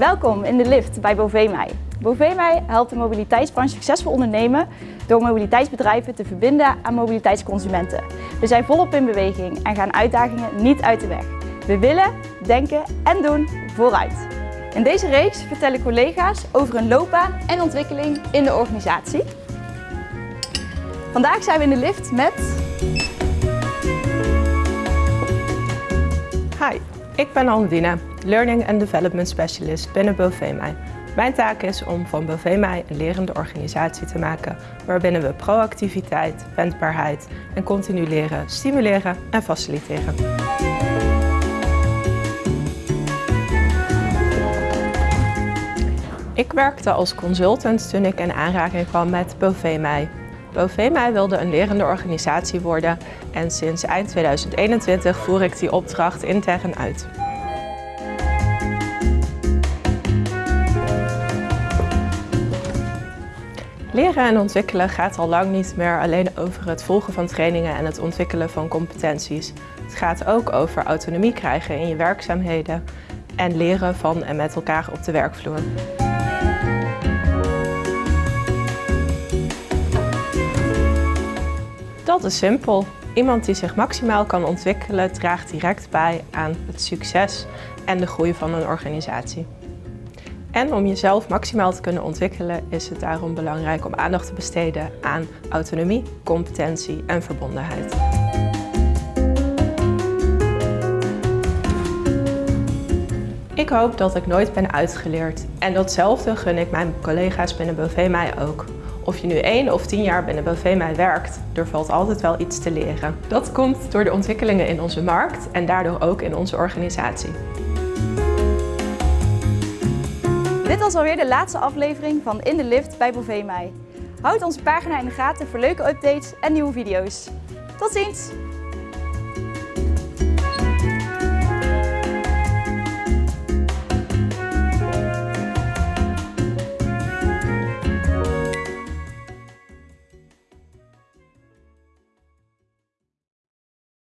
Welkom in de lift bij Bovemij. Bovemij helpt de mobiliteitsbranche succesvol ondernemen door mobiliteitsbedrijven te verbinden aan mobiliteitsconsumenten. We zijn volop in beweging en gaan uitdagingen niet uit de weg. We willen, denken en doen vooruit. In deze reeks vertellen collega's over hun loopbaan en ontwikkeling in de organisatie. Vandaag zijn we in de lift met... Hi, ik ben Andine, Learning and Development Specialist binnen Bovemij. Mijn taak is om van Bovemij een lerende organisatie te maken waarbinnen we proactiviteit, wendbaarheid en continu leren stimuleren en faciliteren. Ik werkte als consultant toen ik in aanraking kwam met Bovemij. Bovemij wilde een lerende organisatie worden en sinds eind 2021 voer ik die opdracht intern uit. Leren en ontwikkelen gaat al lang niet meer alleen over het volgen van trainingen en het ontwikkelen van competenties. Het gaat ook over autonomie krijgen in je werkzaamheden en leren van en met elkaar op de werkvloer. Dat is simpel. Iemand die zich maximaal kan ontwikkelen draagt direct bij aan het succes en de groei van een organisatie. En om jezelf maximaal te kunnen ontwikkelen is het daarom belangrijk om aandacht te besteden aan autonomie, competentie en verbondenheid. Ik hoop dat ik nooit ben uitgeleerd en datzelfde gun ik mijn collega's binnen Bovemij ook. Of je nu één of tien jaar binnen Bovemij werkt, er valt altijd wel iets te leren. Dat komt door de ontwikkelingen in onze markt en daardoor ook in onze organisatie. Dit was alweer de laatste aflevering van In de Lift bij Bovemij. Houd onze pagina in de gaten voor leuke updates en nieuwe video's. Tot ziens!